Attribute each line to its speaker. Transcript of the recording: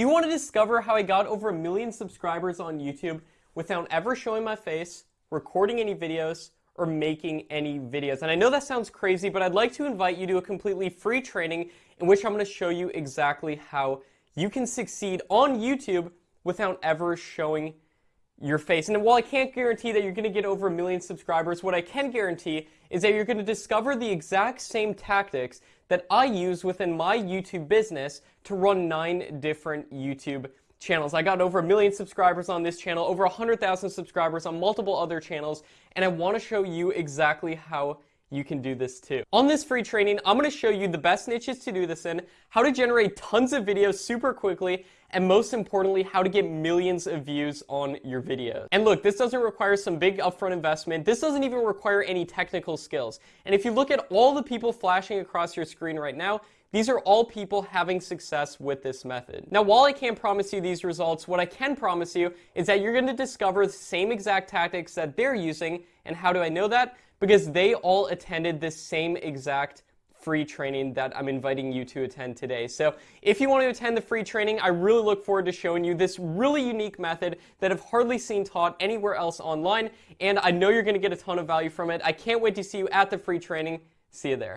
Speaker 1: Do you want to discover how I got over a million subscribers on YouTube without ever showing my face, recording any videos, or making any videos? And I know that sounds crazy, but I'd like to invite you to a completely free training in which I'm going to show you exactly how you can succeed on YouTube without ever showing your face. And while I can't guarantee that you're going to get over a million subscribers, what I can guarantee is that you're going to discover the exact same tactics that I use within my YouTube business to run nine different YouTube channels. I got over a million subscribers on this channel, over 100,000 subscribers on multiple other channels, and I want to show you exactly how you can do this too. On this free training, I'm going to show you the best niches to do this in, how to generate tons of videos super quickly, and most importantly, how to get millions of views on your videos. And look, this doesn't require some big upfront investment. This doesn't even require any technical skills. And if you look at all the people flashing across your screen right now, these are all people having success with this method. Now, while I can't promise you these results, what I can promise you is that you're going to discover the same exact tactics that they're using. And how do I know that? Because they all attended this same exact free training that I'm inviting you to attend today. So if you want to attend the free training, I really look forward to showing you this really unique method that I've hardly seen taught anywhere else online, and I know you're going to get a ton of value from it. I can't wait to see you at the free training. See you there.